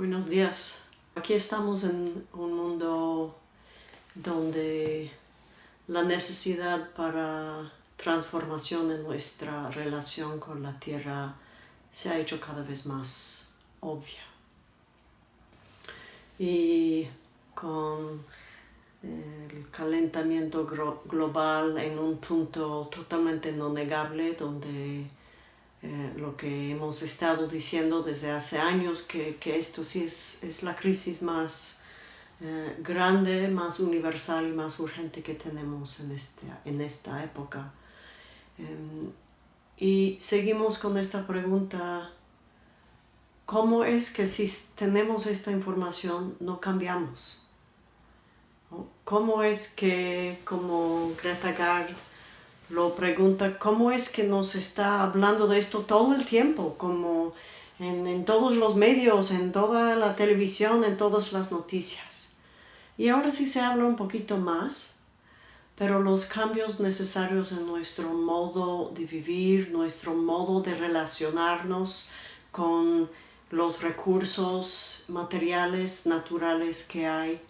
Buenos días. Aquí estamos en un mundo donde la necesidad para transformación en nuestra relación con la tierra se ha hecho cada vez más obvia. Y con el calentamiento global en un punto totalmente no negable donde eh, lo que hemos estado diciendo desde hace años que, que esto sí es, es, la crisis más eh, grande, más universal y más urgente que tenemos en, este, en esta época. Em, y seguimos con esta pregunta, ¿cómo es que si tenemos esta información no cambiamos? ¿Cómo es que, como Greta Gard lo pregunta, cómo es que nos está hablando de esto todo el tiempo, como en, en, todos los medios, en toda la televisión, en todas las noticias? Y ahora sí se habla un poquito más, pero los cambios necesarios en nuestro modo de vivir, nuestro modo de relacionarnos con los recursos materiales, naturales que hay,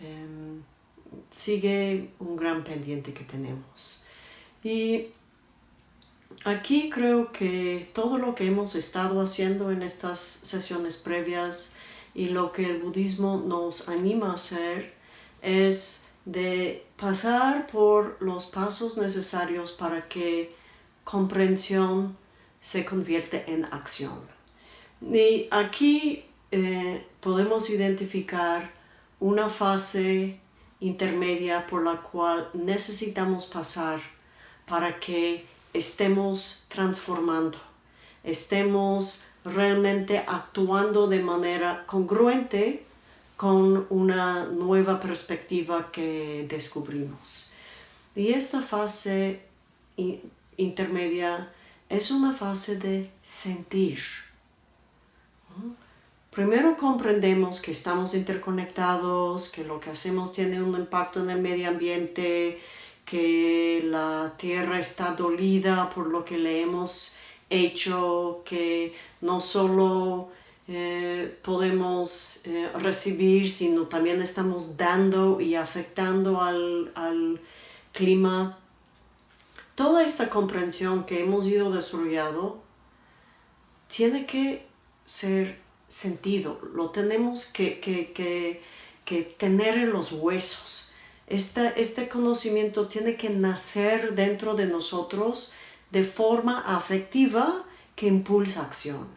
eh, sigue un gran pendiente que tenemos. Y aquí creo que todo lo que hemos estado haciendo en estas sesiones previas y lo que el budismo nos anima a hacer es de pasar por los pasos necesarios para que comprensión se convierte en acción. Y aquí eh, podemos identificar una fase intermedia por la cual necesitamos pasar para que estemos transformando, estemos realmente actuando de manera congruente con una nueva perspectiva que descubrimos. Y esta fase intermedia es una fase de sentir. Primero comprendemos que estamos interconectados, que lo que hacemos tiene un impacto en el medio ambiente, que la tierra está dolida por lo que le hemos hecho, que no solo eh, podemos eh, recibir, sino también estamos dando y afectando al, al clima. Toda esta comprensión que hemos ido desarrollando tiene que ser sentido, lo tenemos que, que, que, tener en los huesos. Este, este conocimiento tiene que nacer dentro de nosotros de forma afectiva que impulsa acción.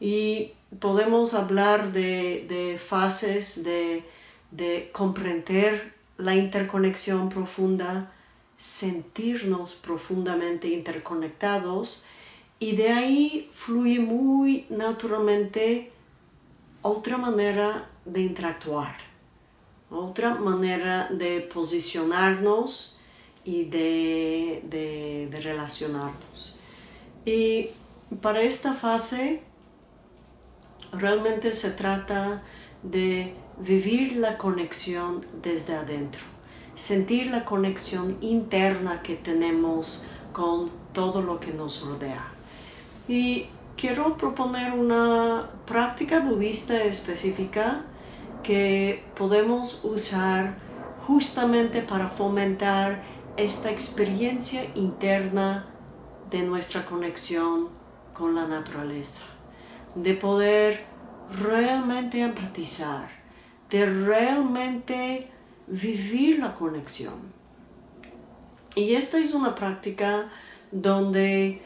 Y podemos hablar de, de fases de, de comprender la interconexión profunda, sentirnos profundamente interconectados y de ahí fluye muy naturalmente otra manera de interactuar, otra manera de posicionarnos y de, de, relacionarnos. Y para esta fase realmente se trata de vivir la conexión desde adentro, sentir la conexión interna que tenemos con todo lo que nos rodea. Y quiero proponer una práctica budista específica que podemos usar justamente para fomentar esta experiencia interna de nuestra conexión con la naturaleza, de poder realmente empatizar, de realmente vivir la conexión. Y esta es una práctica donde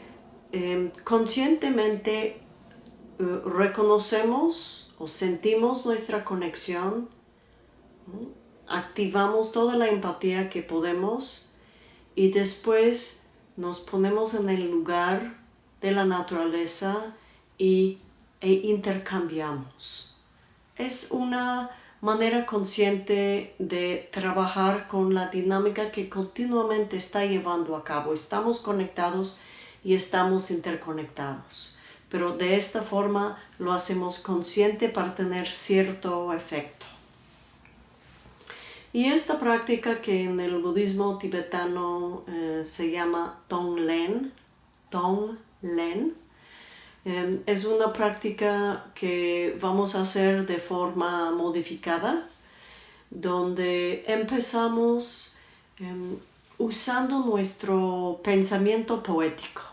Em, conscientemente eh, reconocemos sentimos nuestra conexión, activamos toda la empatía que podemos y después nos ponemos en el lugar de la naturaleza y, e intercambiamos. Es una manera consciente de trabajar con la dinámica que continuamente está llevando a cabo. Estamos conectados y estamos interconectados. Pero de esta forma lo hacemos consciente para tener cierto efecto. Y esta práctica que en el budismo tibetano eh, se llama Tonglen, Tonglen, Em, es una práctica que vamos a hacer de forma modificada, donde empezamos em, usando nuestro pensamiento poético,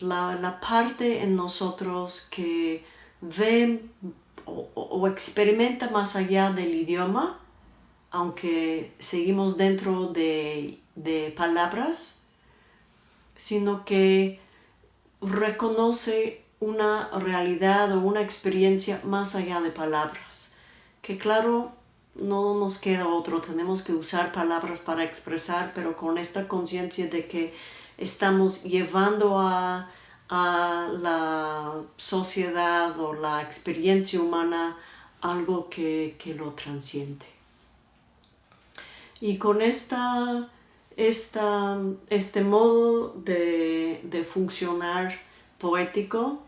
la, parte en nosotros que ve o, experimenta más allá del idioma, aunque seguimos dentro de, de palabras, sino que reconoce una realidad o una experiencia más allá de palabras. Que claro, no nos queda otro, tenemos que usar palabras para expresar, pero con esta conciencia de que estamos llevando a, la sociedad o la experiencia humana algo que, lo transciende. Y con esta, este modo de, funcionar poético,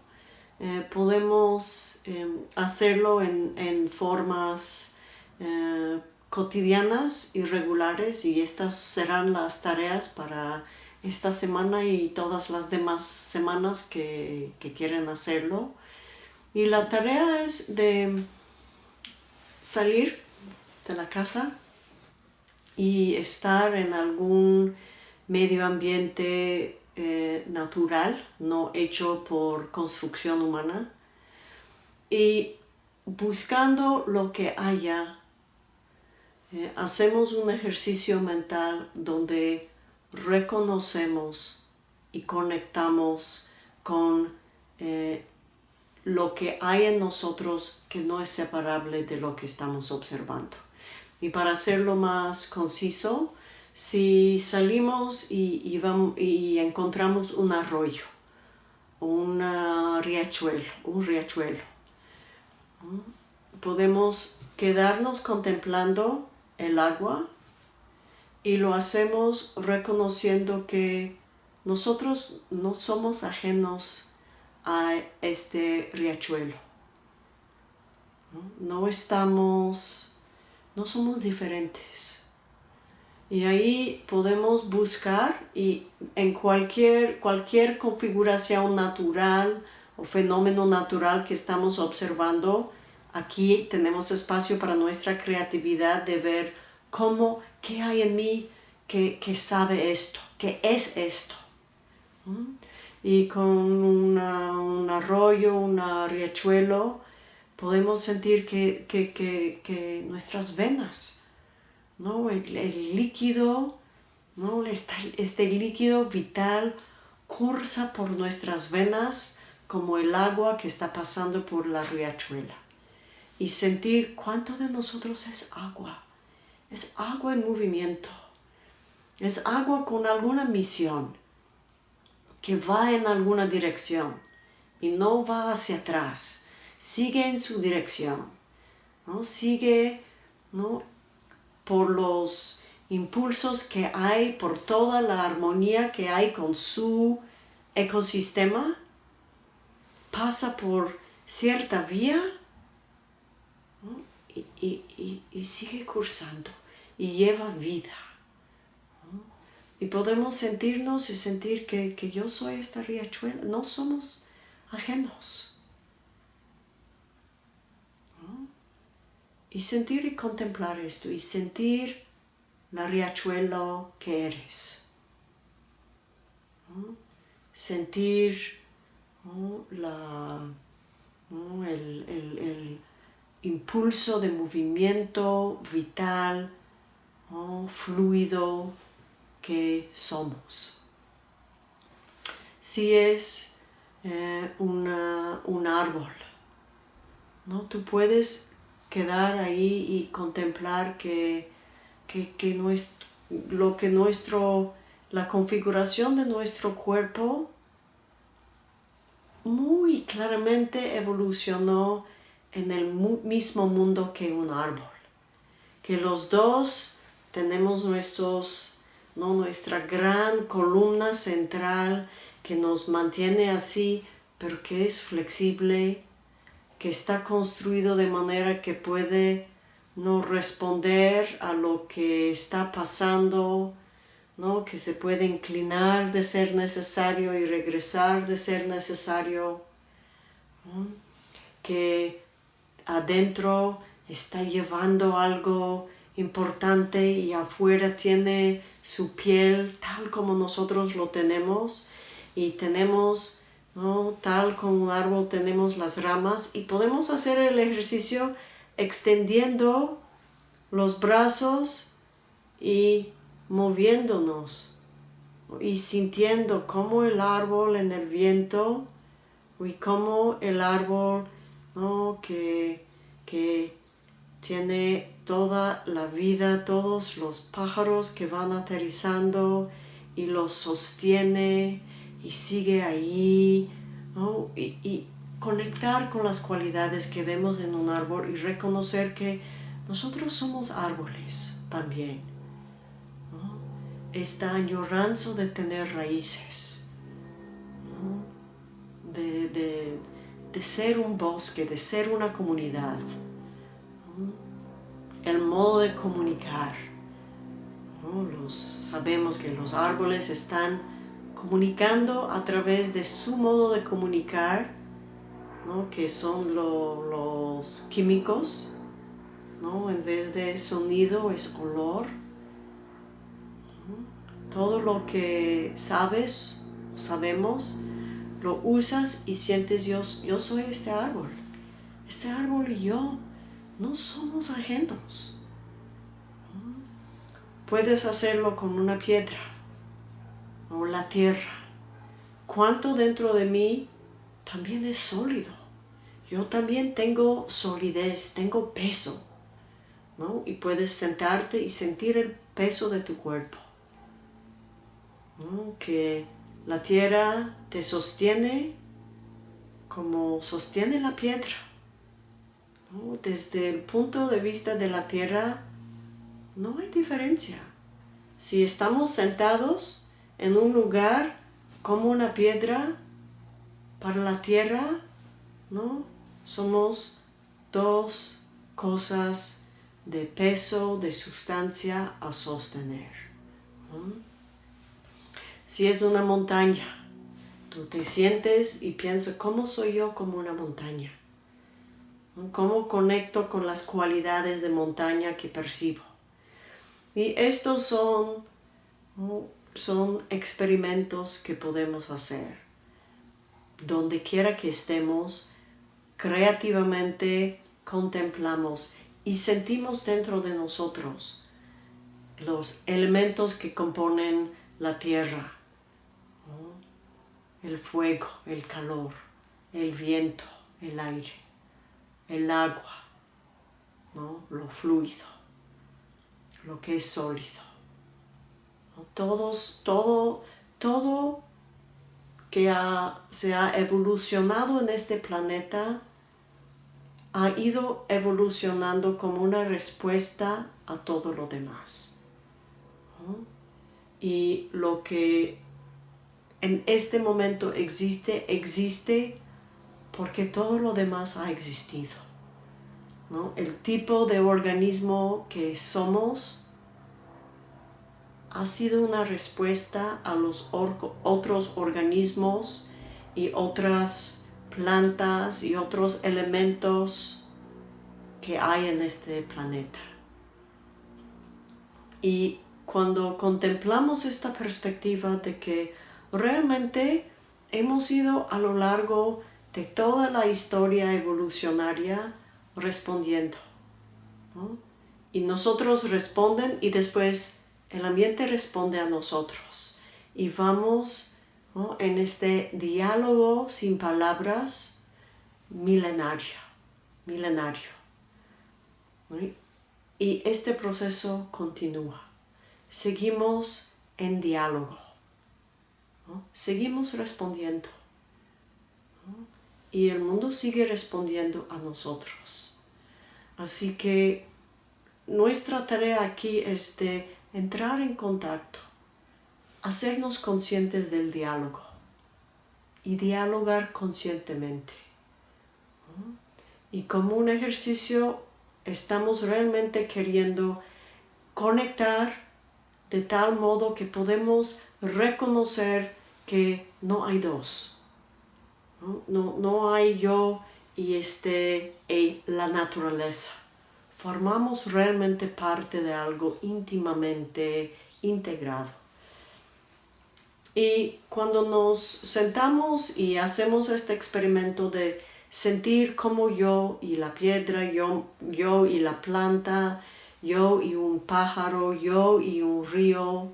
eh, podemos em, hacerlo en formas eh, cotidianas y regulares y estas serán las tareas para esta semana y todas las demás semanas que, quieren hacerlo. Y la tarea es de salir de la casa y estar en algún medio ambiente eh, natural, no hecho por construcción humana, y buscando lo que haya eh, hacemos un ejercicio mental donde reconocemos y conectamos con eh, lo que hay en nosotros que no es separable de lo que estamos observando. Y para hacerlo más conciso, si salimos y, vamos, y encontramos un arroyo, un riachuelo, un riachuelo, podemos quedarnos contemplando el agua y lo hacemos reconociendo que nosotros no somos ajenos a este riachuelo. No, estamos, no somos diferentes. Y ahí podemos buscar y en cualquier, cualquier configuración natural o fenómeno natural que estamos observando, Aquí tenemos espacio para nuestra creatividad de ver cómo, qué hay en mí que, sabe esto, que es esto. Y con un arroyo, un riachuelo, podemos sentir que, nuestras venas, ¿no? el, líquido, ¿no? este, este líquido vital cursa por nuestras venas como el agua que está pasando por la riachuela y sentir cuánto de nosotros es agua. Es agua en movimiento. Es agua con alguna misión que va en alguna dirección y no va hacia atrás. Sigue en su dirección. ¿no? Sigue ¿no? por los impulsos que hay, por toda la armonía que hay con su ecosistema. Pasa por cierta vía y, sigue cursando y lleva vida. Y podemos sentirnos y sentir que, yo soy esta riachuela, no somos ajenos. Y sentir y contemplar esto y sentir la riachuelo que eres. Sentir la, el impulso de movimiento vital, fluido que somos. Si es eh, un árbol, ¿no? tú puedes quedar ahí y contemplar que, que, lo que nuestro, la configuración de nuestro cuerpo muy claramente evolucionó en el mismo mundo que un árbol. Que los dos tenemos nuestros, ¿no? nuestra gran columna central que nos mantiene así, pero que es flexible, que está construido de manera que puede no responder a lo que está pasando ¿no? que se puede inclinar de ser necesario y regresar de ser necesario, que adentro está llevando algo importante y afuera tiene su piel tal como nosotros lo tenemos y tenemos, ¿no? tal como un árbol tenemos las ramas y podemos hacer el ejercicio extendiendo los brazos y moviéndonos y sintiendo como el árbol en el viento y como el árbol que, que tiene toda la vida, todos los pájaros que van aterrizando y los sostiene y sigue ahí, y, conectar con las cualidades que vemos en un árbol y reconocer que nosotros somos árboles también. Esta añoranza de tener raíces, de, de ser un bosque, de ser una comunidad el modo de comunicar. Los, sabemos que los árboles están comunicando a través de su modo de comunicar, que son los químicos, ¿no? en vez de sonido es olor. Todo lo que sabes, sabemos, lo usas y sientes yo, yo soy este árbol. Este árbol y yo no somos ajenos. Puedes hacerlo con una piedra o la tierra. Cuánto dentro de mí también es sólido. Yo también tengo solidez, tengo peso. ¿no? Y puedes sentarte y sentir el peso de tu cuerpo. Que la tierra te sostiene como sostiene la piedra. Desde el punto de vista de la tierra, no hay diferencia. Si estamos sentados en un lugar como una piedra, para la tierra, ¿no? Somos dos cosas de peso, de sustancia a sostener. Si es una montaña, tú te sientes y piensas, ¿cómo soy yo como una montaña? Cómo conecto con las cualidades de montaña que percibo. Y estos son, son experimentos que podemos hacer. Donde quiera que estemos, creativamente contemplamos y sentimos dentro de nosotros los elementos que componen la tierra, el fuego, el calor, el viento, el aire el agua, ¿no? lo fluido, lo que es sólido. Todos, todo, todo que se ha evolucionado en este planeta ha ido evolucionando como una respuesta a todo lo demás. Y lo que en este momento existe, existe porque todo lo demás ha existido. El tipo de organismo que somos ha sido una respuesta a los otros organismos y otras plantas y otros elementos que hay en este planeta. Y cuando contemplamos esta perspectiva de que realmente hemos ido a lo largo de toda la historia evolucionaria respondiendo. Y nosotros responden y después el ambiente responde a nosotros. Y vamos en este diálogo sin palabras milenario, milenario. Y este proceso continúa. Seguimos en diálogo. Seguimos respondiendo y el mundo sigue respondiendo a nosotros. Así que nuestra tarea aquí es de entrar en contacto, hacernos conscientes del diálogo y dialogar conscientemente. Y como un ejercicio estamos realmente queriendo conectar de tal modo que podemos reconocer que no hay dos. No, no, hay yo y este, y la naturaleza. Formamos realmente parte de algo íntimamente integrado. Y cuando nos sentamos y hacemos este experimento de sentir como yo y la piedra, yo, yo y la planta, yo y un pájaro, yo y un río,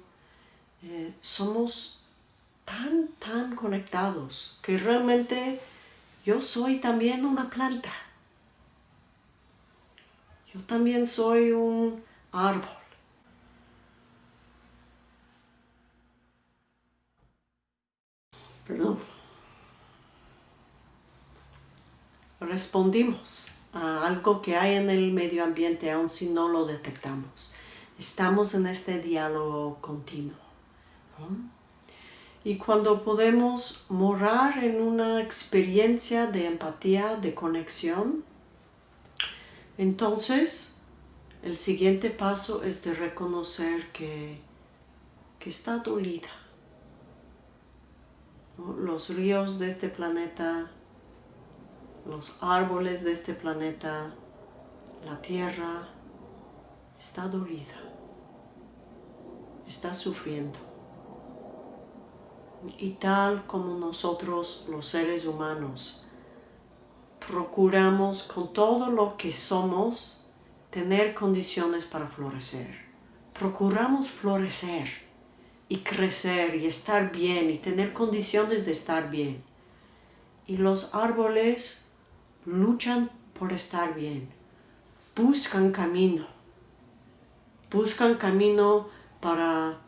eh, somos tan, tan conectados que realmente yo soy también una planta. Yo también soy un árbol. Perdón. respondimos a algo que hay en el medio ambiente aun si no lo detectamos. Estamos en este diálogo continuo. Y cuando podemos morar en una experiencia de empatía, de conexión, entonces el siguiente paso es de reconocer que, que está dolida. Los ríos de este planeta los árboles de este planeta, la tierra, está dolida, está sufriendo. Y tal como nosotros los seres humanos procuramos con todo lo que somos tener condiciones para florecer. Procuramos florecer y crecer y estar bien y tener condiciones de estar bien. Y los árboles luchan por estar bien, buscan camino, buscan camino para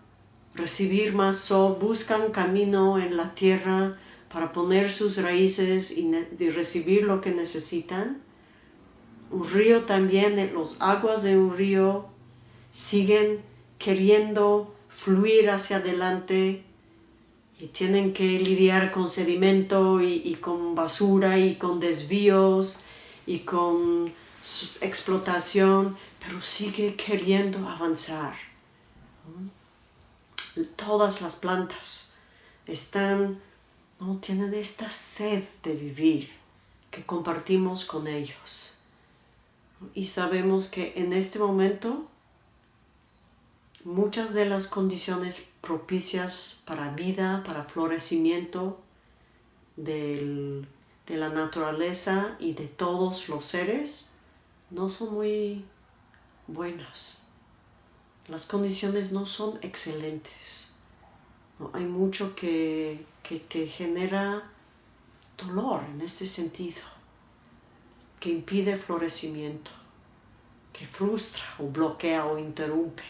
recibir más sol, buscan camino en la tierra para poner sus raíces y, recibir lo que necesitan. Un río también, las aguas de un río siguen queriendo fluir hacia adelante y tienen que lidiar con sedimento y, con basura y con desvíos y con explotación, pero sigue queriendo avanzar. Todas las plantas están, no tienen esta sed de vivir que compartimos con ellos. Y sabemos que en este momento muchas de las condiciones propicias para vida, para florecimiento de la naturaleza y de todos los seres no son muy buenas. Las condiciones no son excelentes. Hay mucho que, que genera dolor en este sentido, que impide florecimiento, que frustra o bloquea o interrumpe.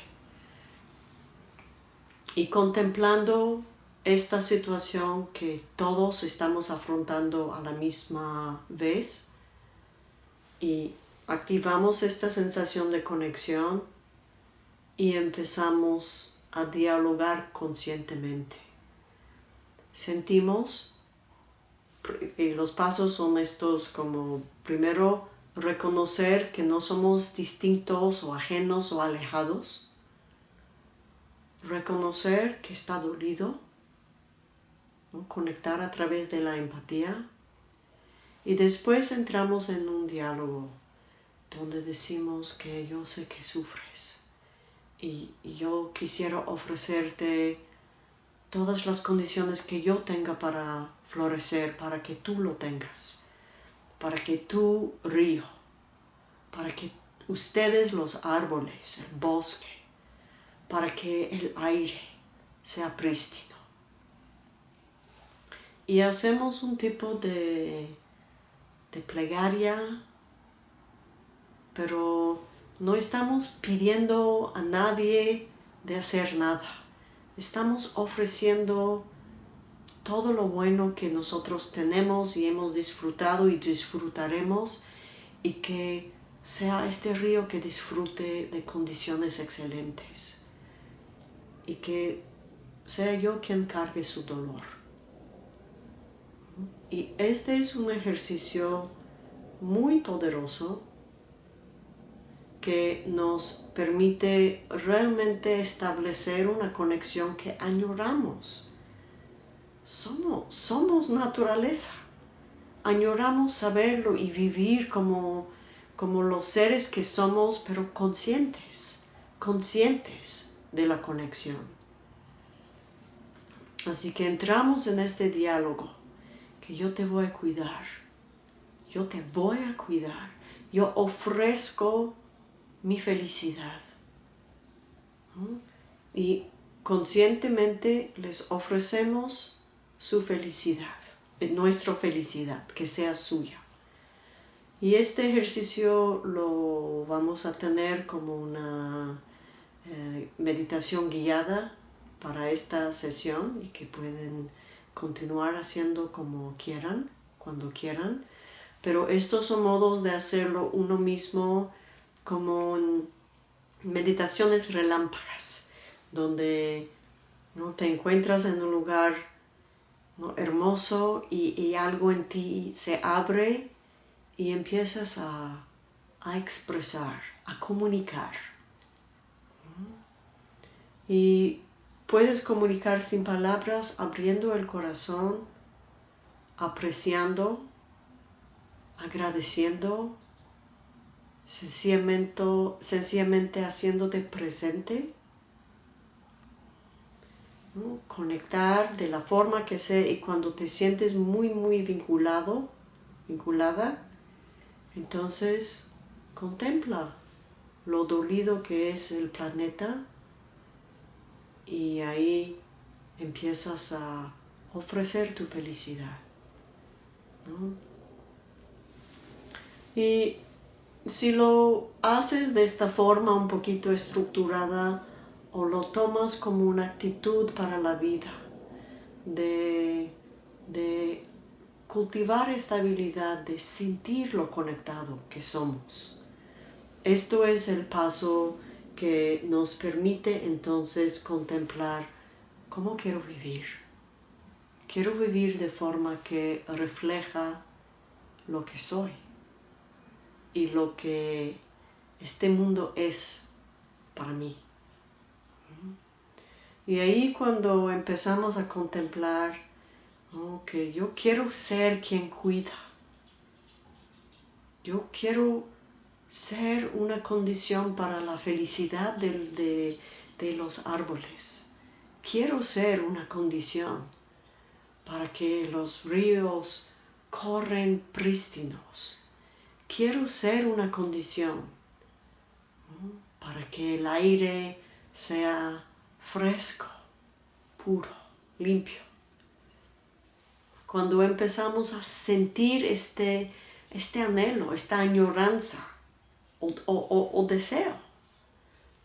Y contemplando esta situación que todos estamos afrontando a la misma vez y activamos esta sensación de conexión y empezamos a dialogar conscientemente. Sentimos, y los pasos son estos como primero reconocer que no somos distintos o ajenos o alejados, reconocer que está dolido, conectar a través de la empatía. Y después entramos en un diálogo donde decimos que yo sé que sufres y yo quisiera ofrecerte todas las condiciones que yo tenga para florecer, para que tú lo tengas, para que tú río, para que ustedes los árboles, el bosque, para que el aire sea prístino. Y hacemos un tipo de, de plegaria, pero no estamos pidiendo a nadie de hacer nada. Estamos ofreciendo todo lo bueno que nosotros tenemos y hemos disfrutado y disfrutaremos y que sea este río que disfrute de condiciones excelentes y que sea yo quien cargue su dolor. Y este es un ejercicio muy poderoso que nos permite realmente establecer una conexión que añoramos. Somos, somos naturaleza. Añoramos saberlo y vivir como, como los seres que somos, pero conscientes, conscientes de la conexión. Así que entramos en este diálogo, que yo te voy a cuidar, yo te voy a cuidar, yo ofrezco mi felicidad. Y conscientemente les ofrecemos su felicidad, eh, nuestra felicidad, que sea suya. Y este ejercicio lo vamos a tener como una eh, meditación guiada para esta sesión y que pueden continuar haciendo como quieran, cuando quieran. Pero estos son modos de hacerlo uno mismo como meditaciones relámpagas, donde ¿no? te encuentras en un lugar hermoso y, algo en ti se abre y empiezas a, expresar, a comunicar. Y puedes comunicar sin palabras, abriendo el corazón, apreciando, agradeciendo sencillamente, sencillamente haciéndote presente, conectar de la forma que sea y cuando te sientes muy muy vinculado, vinculada, entonces contempla lo dolido que es el planeta y ahí empiezas a ofrecer tu felicidad. Y si lo haces de esta forma un poquito estructurada o lo tomas como una actitud para la vida, de, de cultivar estabilidad, de sentir lo conectado que somos. Esto es el paso que nos permite entonces contemplar cómo quiero vivir. Quiero vivir de forma que refleja lo que soy y lo que este mundo es para mí. Y ahí cuando empezamos a contemplar que yo quiero ser quien cuida, yo quiero ser una condición para la felicidad de, de los árboles, quiero ser una condición para que los ríos corren prístinos, quiero ser una condición para que el aire sea fresco, puro, limpio. Cuando empezamos a sentir este, este anhelo, esta añoranza o, o deseo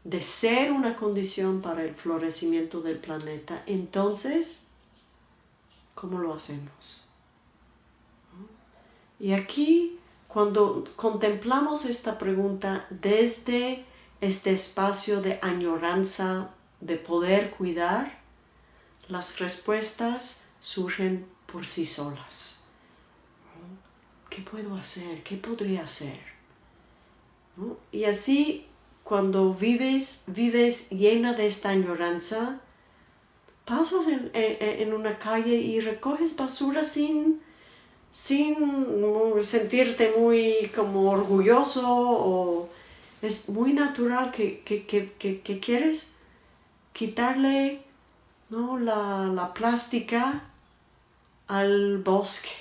de ser una condición para el florecimiento del planeta, entonces, ¿cómo lo hacemos? Y aquí cuando contemplamos esta pregunta desde este espacio de añoranza, de poder cuidar, las respuestas surgen por sí solas. ¿Qué puedo hacer? ¿Qué podría hacer? Y así, cuando vives, vives llena de esta añoranza, pasas en, en una calle y recoges basura sin sin sentirte muy como orgulloso o es muy natural que, quieres quitarle ¿no? la, la plástica al bosque.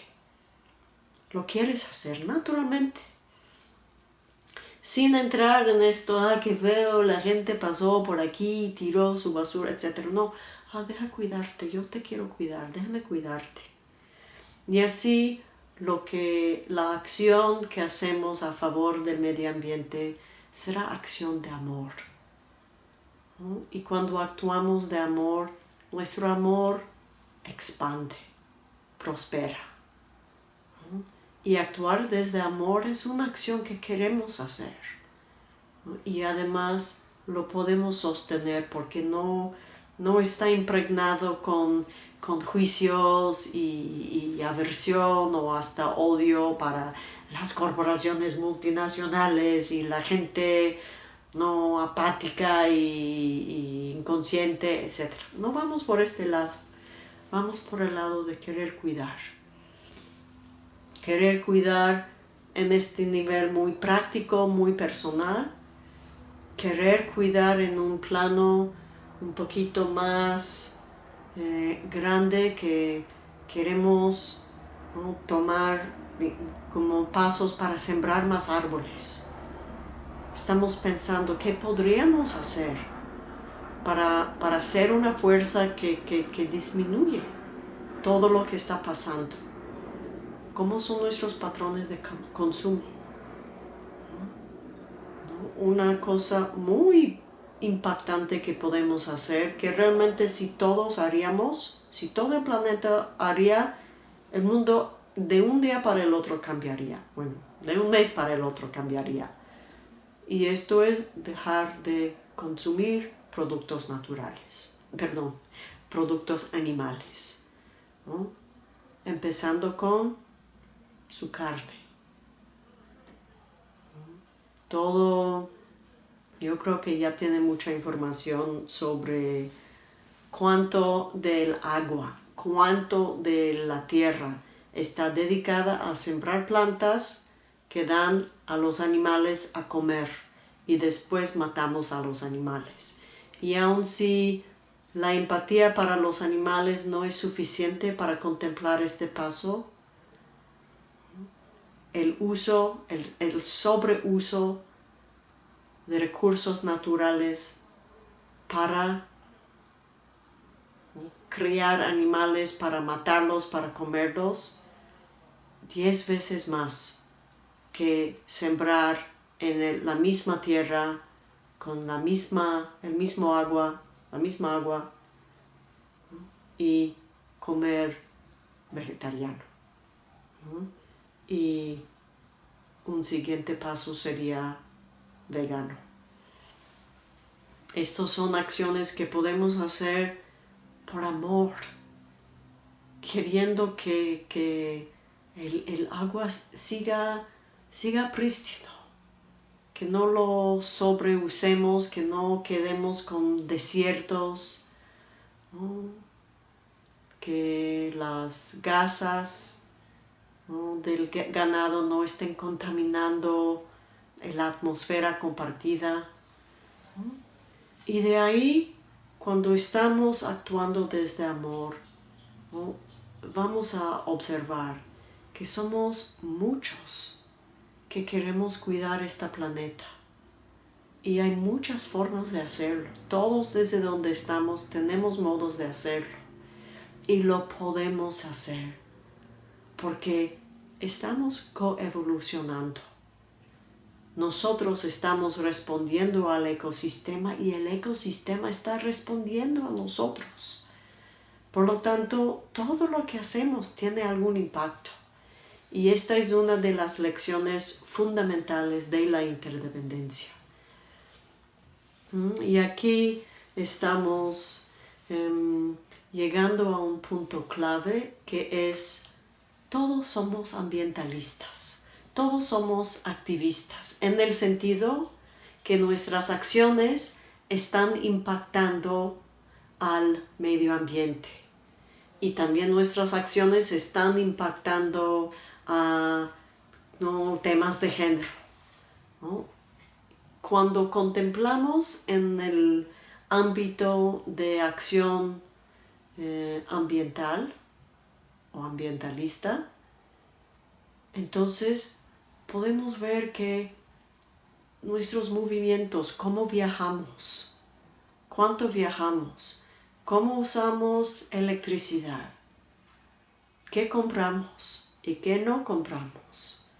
Lo quieres hacer naturalmente. Sin entrar en esto, ah, que veo, la gente pasó por aquí, tiró su basura, etc. No, ah, deja cuidarte, yo te quiero cuidar, déjame cuidarte. Y así lo que la acción que hacemos a favor del medio ambiente será acción de amor. Y cuando actuamos de amor, nuestro amor expande, prospera. Y actuar desde amor es una acción que queremos hacer. Y además lo podemos sostener porque no, no está impregnado con con juicios y, aversión o hasta odio para las corporaciones multinacionales y la gente no apática y, inconsciente, etc. No vamos por este lado, vamos por el lado de querer cuidar. Querer cuidar en este nivel muy práctico, muy personal, querer cuidar en un plano un poquito más eh, grande que queremos tomar como pasos para sembrar más árboles. Estamos pensando qué podríamos hacer para, para ser una fuerza que, que, disminuye todo lo que está pasando. ¿Cómo son nuestros patrones de consumo? Una cosa muy impactante que podemos hacer, que realmente si todos haríamos, si todo el planeta haría, el mundo de un día para el otro cambiaría. Bueno, de un mes para el otro cambiaría. Y esto es dejar de consumir productos naturales, perdón, productos animales. Empezando con su carne. Todo, yo creo que ya tiene mucha información sobre cuánto del agua, cuánto de la tierra está dedicada a sembrar plantas que dan a los animales a comer y después matamos a los animales. Y aun si la empatía para los animales no es suficiente para contemplar este paso, el uso, el, el sobreuso de recursos naturales para criar animales, para matarlos, para comerlos, diez veces más que sembrar en la misma tierra, con la misma, el mismo agua, la misma agua, y comer vegetariano. Y un siguiente paso sería vegano. Estas son acciones que podemos hacer por amor, queriendo que, el, agua siga, siga prístino, que no lo sobreusemos, que no quedemos con desiertos, que las gasas del ganado no estén contaminando la atmósfera compartida. Y de ahí, cuando estamos actuando desde amor, vamos a observar que somos muchos que queremos cuidar este planeta. Y hay muchas formas de hacerlo. Todos desde donde estamos tenemos modos de hacerlo. Y lo podemos hacer. Porque estamos coevolucionando. Nosotros estamos respondiendo al ecosistema y el ecosistema está respondiendo a nosotros. Por lo tanto, todo lo que hacemos tiene algún impacto. Y esta es una de las lecciones fundamentales de la interdependencia. Mm, y aquí estamos em, llegando a un punto clave que es todos somos ambientalistas todos somos activistas, en el sentido que nuestras acciones están impactando al medio ambiente y también nuestras acciones están impactando a temas de género. Cuando contemplamos en el ámbito de acción eh, ambiental o ambientalista, entonces podemos ver que nuestros movimientos, cómo viajamos, cuánto viajamos, cómo usamos electricidad, qué compramos y qué no compramos.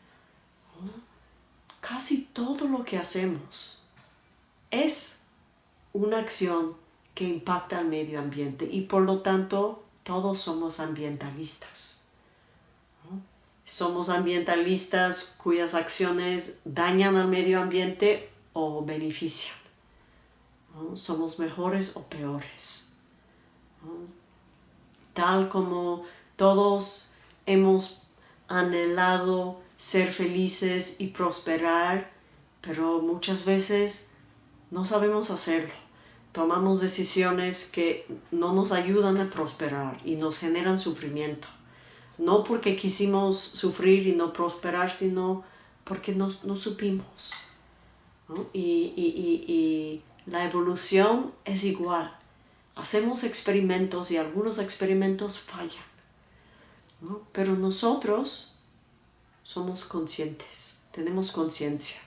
Casi todo lo que hacemos es una acción que impacta al medio ambiente y por lo tanto todos somos ambientalistas. Somos ambientalistas cuyas acciones dañan al medio ambiente o benefician. Somos mejores o peores. Tal como todos hemos anhelado ser felices y prosperar, pero muchas veces no sabemos hacerlo. Tomamos decisiones que no nos ayudan a prosperar y nos generan sufrimiento. No porque quisimos sufrir y no prosperar, sino porque no, supimos. y la evolución es igual. Hacemos experimentos y algunos experimentos fallan. Pero nosotros somos conscientes, tenemos conciencia.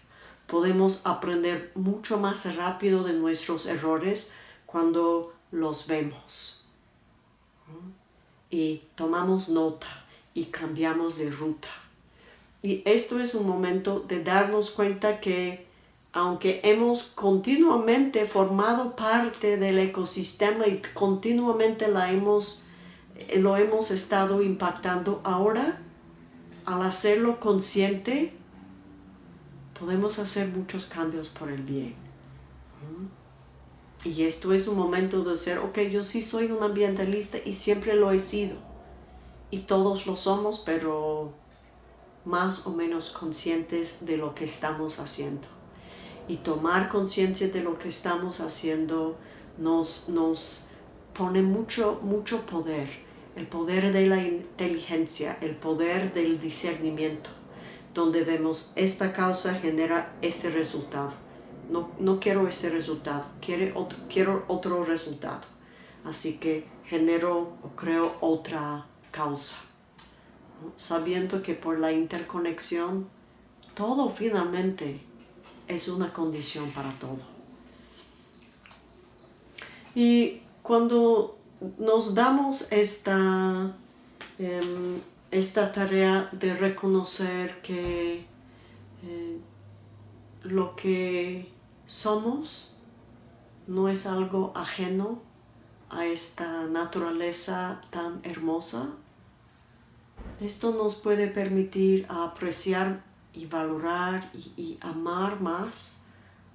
Podemos aprender mucho más rápido de nuestros errores cuando los vemos. Y tomamos nota y cambiamos de ruta. Y esto es un momento de darnos cuenta que aunque hemos continuamente formado parte del ecosistema y continuamente la hemos eh, lo hemos estado impactando. Ahora, al hacerlo consciente, podemos hacer muchos cambios por el bien. Y esto es un momento de ser, ok, yo sí soy un ambientalista y siempre lo he sido. Y todos lo somos, pero más o menos conscientes de lo que estamos haciendo. Y tomar conciencia de lo que estamos haciendo nos, nos pone mucho, mucho poder el poder de la inteligencia, el poder del discernimiento, donde vemos esta causa genera este resultado. No, no quiero este resultado, quiero otro, quiero otro resultado. Así que genero o creo otra causa. Sabiendo que por la interconexión, todo finalmente es una condición para todo. Y cuando nos damos esta, em, esta tarea de reconocer que eh, lo que somos no es algo ajeno a esta naturaleza tan hermosa. Esto nos puede permitir apreciar y valorar y amar más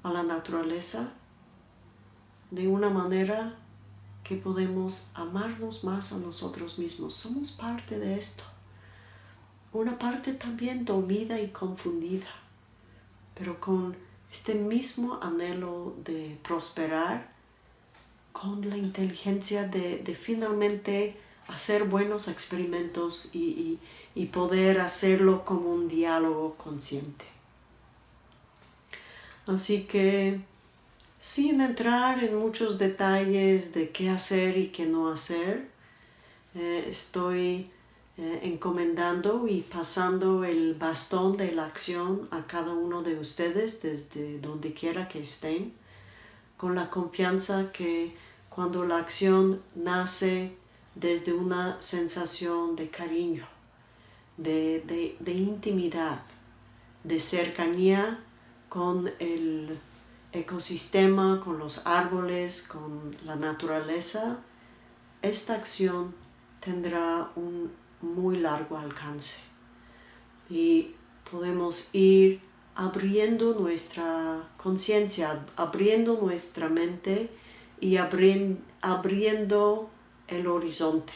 a la naturaleza de una manera que podemos amarnos más a nosotros mismos. Somos parte de esto. Una parte también dolida y confundida, pero con este mismo anhelo de prosperar, con la inteligencia de, finalmente hacer buenos experimentos y poder hacerlo como un diálogo consciente. Así que sin entrar en muchos detalles de qué hacer y qué no hacer. Eh, estoy eh, encomendando y pasando el bastón de la acción a cada uno de ustedes desde donde quiera que estén, con la confianza que cuando la acción nace desde una sensación de cariño, de intimidad, de cercanía con el ecosistema, con los árboles, con la naturaleza, esta acción tendrá un muy largo alcance. Y podemos ir abriendo nuestra conciencia, abriendo nuestra mente y abriendo el horizonte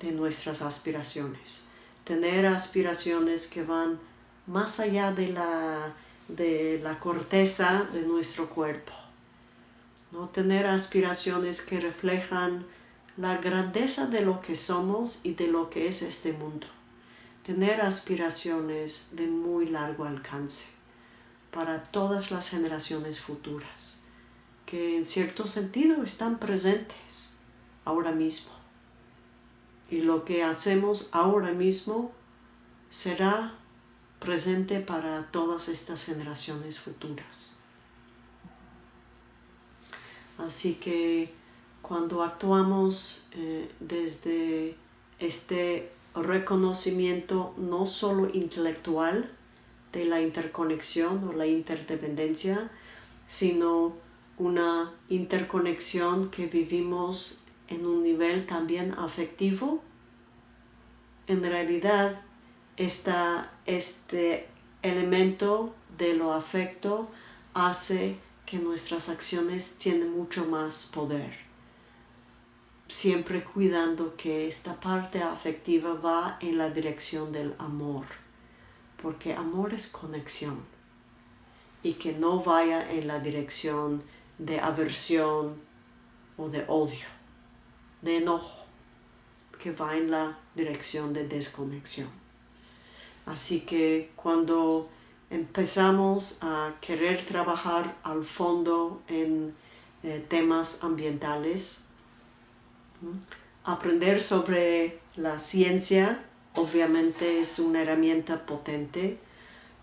de nuestras aspiraciones. Tener aspiraciones que van más allá de la de la corteza de nuestro cuerpo. ¿no? Tener aspiraciones que reflejan la grandeza de lo que somos y de lo que es este mundo. Tener aspiraciones de muy largo alcance para todas las generaciones futuras, que en cierto sentido están presentes ahora mismo. Y lo que hacemos ahora mismo será presente para todas estas generaciones futuras. Así que cuando actuamos eh, desde este reconocimiento no solo intelectual de la interconexión o la interdependencia, sino una interconexión que vivimos en un nivel también afectivo, en realidad este elemento de lo afecto hace que nuestras acciones tienen mucho más poder. Siempre cuidando que esta parte afectiva va en la dirección del amor, porque amor es conexión y que no vaya en la dirección de aversión o de odio, de enojo, que va en la dirección de desconexión. Así que cuando empezamos a querer trabajar al fondo en eh, temas ambientales, aprender sobre la ciencia obviamente es una herramienta potente,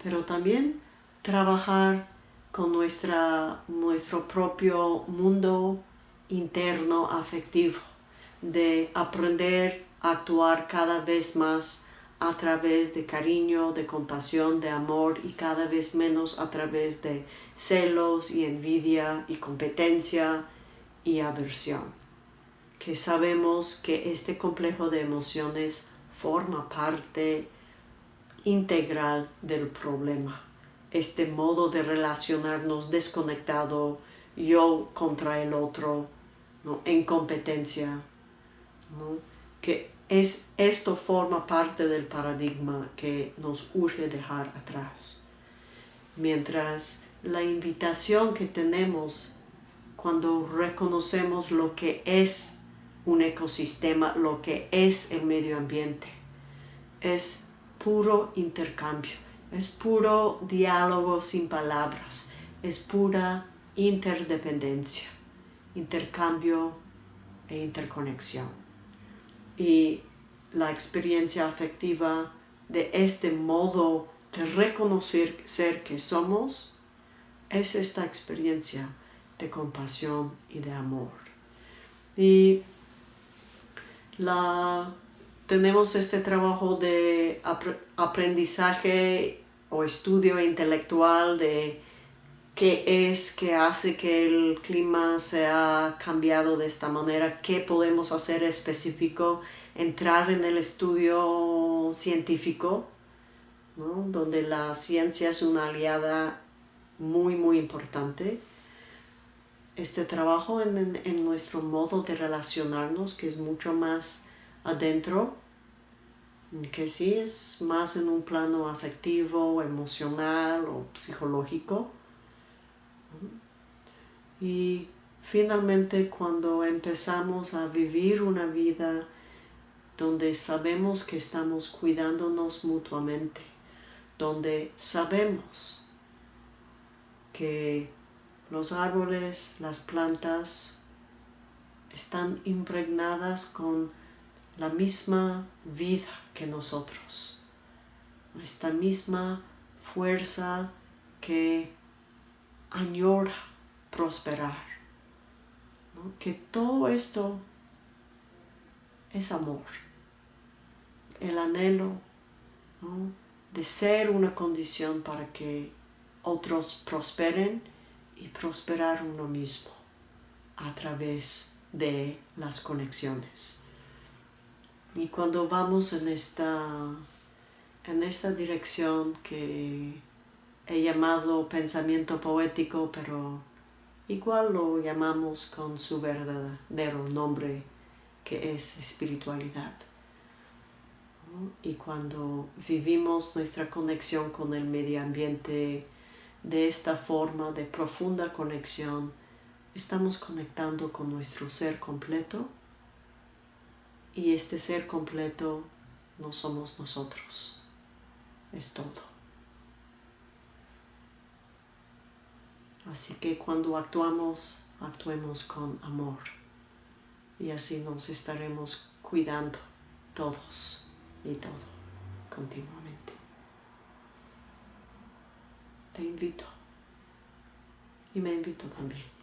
pero también trabajar con nuestra, nuestro propio mundo interno afectivo, de aprender a actuar cada vez más a través de cariño, de compasión, de amor y cada vez menos a través de celos y envidia y competencia y aversión. Que sabemos que este complejo de emociones forma parte integral del problema. Este modo de relacionarnos desconectado, yo contra el otro, ¿no? en competencia, ¿no? que es, esto forma parte del paradigma que nos urge dejar atrás. Mientras la invitación que tenemos cuando reconocemos lo que es un ecosistema, lo que es el medio ambiente, es puro intercambio, es puro diálogo sin palabras, es pura interdependencia, intercambio e interconexión y la experiencia afectiva de este modo de reconocer ser que somos es esta experiencia de compasión y de amor. Y la, tenemos este trabajo de aprendizaje o estudio intelectual de qué es que hace que el clima se ha cambiado de esta manera, qué podemos hacer específico, entrar en el estudio científico, donde la ciencia es una aliada muy, muy importante. Este trabajo en, en nuestro modo de relacionarnos, que es mucho más adentro, que sí es más en un plano afectivo, emocional o psicológico, y finalmente cuando empezamos a vivir una vida donde sabemos que estamos cuidándonos mutuamente, donde sabemos que los árboles, las plantas están impregnadas con la misma vida que nosotros, esta misma fuerza que añora prosperar. Que todo esto es amor. El anhelo de ser una condición para que otros prosperen y prosperar uno mismo a través de las conexiones. Y cuando vamos en esta, en dirección que he llamado pensamiento poético, pero igual lo llamamos con su verdadero nombre, que es espiritualidad. Y cuando vivimos nuestra conexión con el medio ambiente de esta forma de profunda conexión, estamos conectando con nuestro ser completo y este ser completo no somos nosotros, es todo. Así que cuando actuamos, actuemos con amor y así nos estaremos cuidando todos y todo continuamente. Te invito y me invito también.